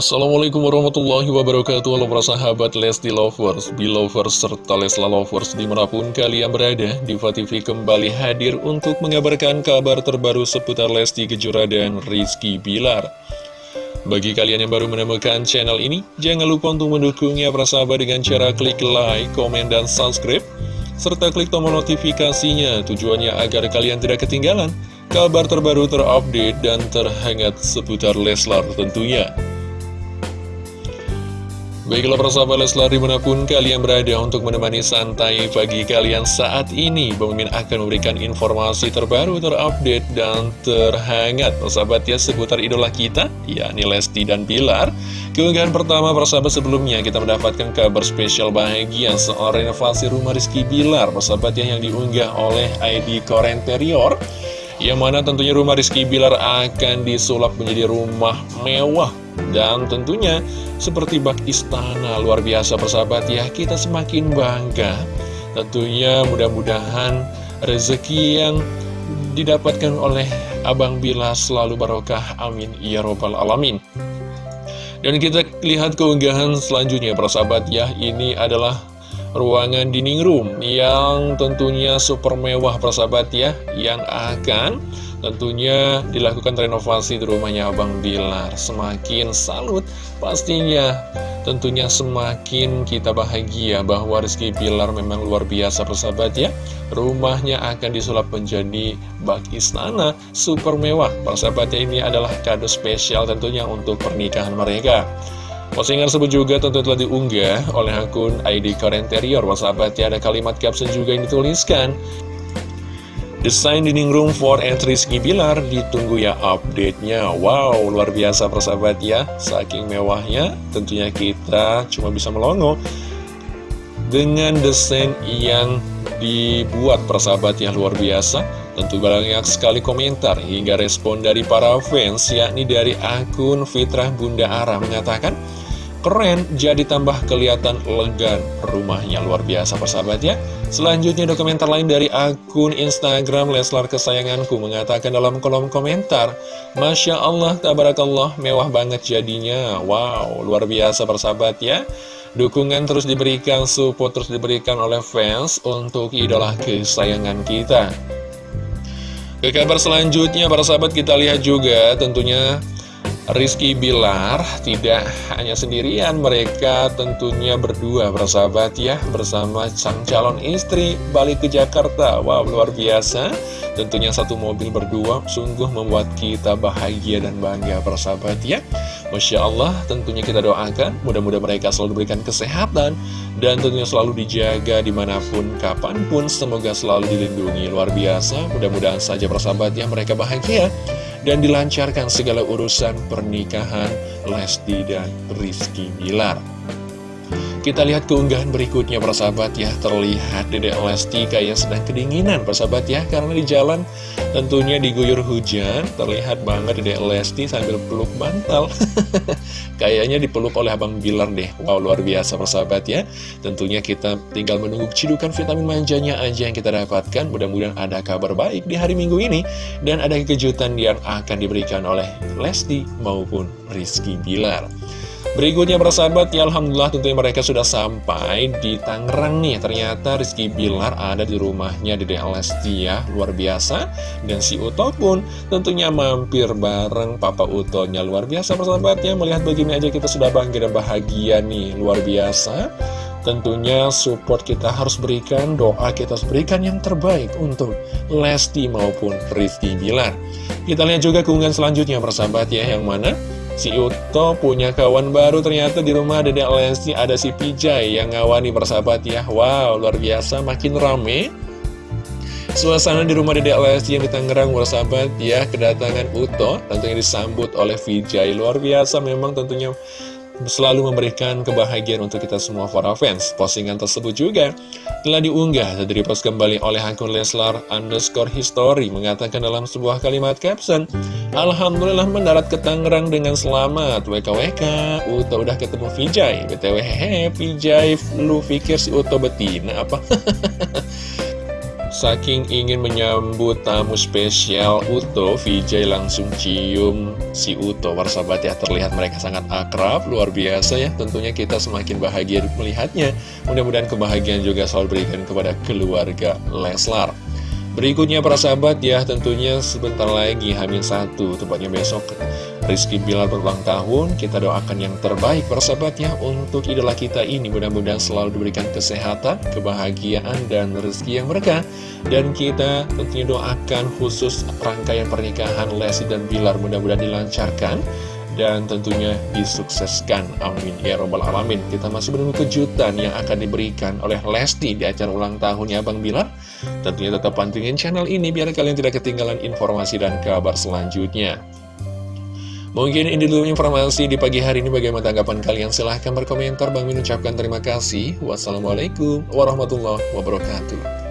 Assalamualaikum warahmatullahi wabarakatuh. Halo para sahabat Lesti Lovers, Belovers, serta Lesla Lovers di mana pun kalian berada Diva TV kembali hadir untuk mengabarkan kabar terbaru seputar Lesti Kejora dan Rizky Bilar. Bagi kalian yang baru menemukan channel ini Jangan lupa untuk mendukungnya para sahabat dengan cara klik like, komen, dan subscribe Serta klik tombol notifikasinya. Tujuannya agar kalian tidak ketinggalan Kabar terbaru terupdate dan terhangat seputar Leslar tentunya Baiklah persahabat Leslar di mana pun kalian berada untuk menemani santai pagi kalian saat ini. Bang Mimin akan memberikan informasi terbaru, terupdate, dan terhangat. Persahabat ya seputar idola kita, yakni Lesti dan Pilar Keunggahan pertama persahabat sebelumnya kita mendapatkan kabar spesial bahagia soal renovasi rumah Rizky Bilar. Persahabat ya yang diunggah oleh ID Korenterior yang mana tentunya rumah Rizky Bilar akan disulap menjadi rumah mewah dan tentunya seperti bak istana luar biasa persahabat ya kita semakin bangga. Tentunya mudah-mudahan rezeki yang didapatkan oleh Abang Bila selalu barokah. Amin. Ya robbal alamin. Dan kita lihat keunggahan selanjutnya persahabat ya. Ini adalah ruangan dining room yang tentunya super mewah persahabat ya yang akan Tentunya dilakukan renovasi di rumahnya Abang Bilar Semakin salut pastinya Tentunya semakin kita bahagia bahwa Rizky Bilar memang luar biasa persahabat ya. Rumahnya akan disulap menjadi bak istana super mewah. Persahabatnya ini adalah kado spesial tentunya untuk pernikahan mereka Postingan tersebut juga tentu telah diunggah oleh akun ID Karenterior Persahabatnya ada kalimat caption juga yang dituliskan. Desain dining room for entry Rizky Bilar. Ditunggu ya update-nya. Wow, luar biasa persahabat ya. Saking mewahnya, tentunya kita cuma bisa melongo Dengan desain yang dibuat. Persahabat ya luar biasa. Tentu banyak sekali komentar hingga respon dari para fans Yakni dari akun Fitrah Bunda Ara mengatakan Keren, jadi tambah kelihatan elegan. Rumahnya luar biasa persahabat ya. Selanjutnya ada lain dari akun Instagram Leslar Kesayanganku mengatakan dalam kolom komentar Masya Allah, tabarakallah, mewah banget jadinya. Wow, luar biasa persahabat ya. Dukungan terus diberikan, support terus diberikan oleh fans untuk idola kesayangan kita. Ke kabar selanjutnya para sahabat kita lihat juga tentunya Rizky Bilar tidak hanya sendirian, mereka tentunya berdua bersahabat ya bersama sang calon istri balik ke Jakarta. Wow, luar biasa. Tentunya satu mobil berdua sungguh membuat kita bahagia dan bangga bersahabat ya. Masya Allah, tentunya kita doakan mudah-mudahan mereka selalu diberikan kesehatan dan tentunya selalu dijaga di mana pun, kapan pun. Semoga selalu dilindungi luar biasa. Mudah-mudahan saja bersahabat ya mereka bahagia dan dilancarkan segala urusan pernikahan Lesti dan Rizky Bilar. Kita lihat keunggahan berikutnya persahabat ya. Terlihat Dedek Lesti kayak sedang kedinginan persahabat ya. Karena di jalan tentunya diguyur hujan Terlihat banget Dedek Lesti sambil peluk bantal. Kayaknya dipeluk oleh Abang Bilar deh. Wow luar biasa persahabat ya. Tentunya kita tinggal menunggu cidukan vitamin manjanya aja yang kita dapatkan. Mudah-mudahan ada kabar baik di hari minggu ini Dan ada kejutan yang akan diberikan oleh Lesti maupun Rizky Bilar Berikutnya persahabat ya Alhamdulillah tentunya mereka sudah sampai di Tangerang nih. Ternyata Rizky Bilar ada di rumahnya di Lesti ya. Luar biasa. Dan si Uto pun tentunya mampir bareng Papa Utonya. Luar biasa persahabat ya. Melihat begini aja kita sudah bangga dan bahagia nih. Luar biasa. Tentunya support kita harus berikan, doa kita harus berikan yang terbaik untuk Lesti maupun Rizky Bilar. Kita lihat juga keunggahan selanjutnya persahabat ya. Yang mana Si Uto punya kawan baru ternyata di rumah Dedek Lesti ada si Pijay yang ngawani persahabat ya. Wow luar biasa makin rame. Suasana di rumah Dedek Lesti yang di Tangerang persahabat ya kedatangan Uto tentunya disambut oleh Vijay luar biasa memang tentunya selalu memberikan kebahagiaan untuk kita semua para fans. Postingan tersebut juga telah diunggah dan direpost kembali oleh akun Leslar underscore history mengatakan dalam sebuah kalimat caption Alhamdulillah mendarat ke Tangerang dengan selamat WKWK Uto udah ketemu Vijay BTW hehe Vijay lu pikir si Uto betina apa? Saking ingin menyambut tamu spesial Uto, Vijay langsung cium si Uto. Warsabat ya, terlihat mereka sangat akrab, luar biasa ya. Tentunya kita semakin bahagia melihatnya. Mudah-mudahan kebahagiaan juga selalu berikan kepada keluarga Leslar. Berikutnya para sahabat ya tentunya sebentar lagi Hamin satu tepatnya besok Rizky Bilar berulang tahun Kita doakan yang terbaik para sahabat ya untuk idola kita ini Mudah-mudahan selalu diberikan kesehatan, kebahagiaan dan rezeki yang berkah Dan kita tentunya doakan khusus rangkaian pernikahan Lesti dan Bilar mudah-mudahan dilancarkan dan tentunya disukseskan. Amin. Ya Robbal Alamin. Kita masih menunggu kejutan yang akan diberikan oleh Lesti di acara ulang tahunnya Bang Bilar. Tentunya tetap pantengin channel ini biar kalian tidak ketinggalan informasi dan kabar selanjutnya. Mungkin ini dulu informasi di pagi hari ini. Bagaimana tanggapan kalian? Silahkan berkomentar. Bang Min ucapkan terima kasih. Wassalamualaikum warahmatullahi wabarakatuh